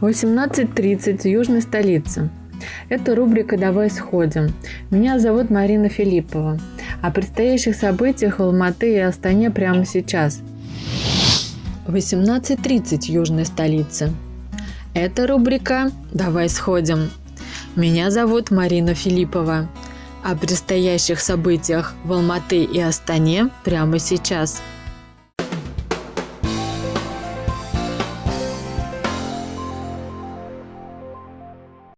18.30 южной столице. Это рубрика «Давай сходим». Меня зовут Марина Филиппова. О предстоящих событиях в Алматы и Астане прямо сейчас. 18.30 южной столице. Это рубрика «Давай сходим». Меня зовут Марина Филиппова. О предстоящих событиях в Алматы и Астане прямо сейчас –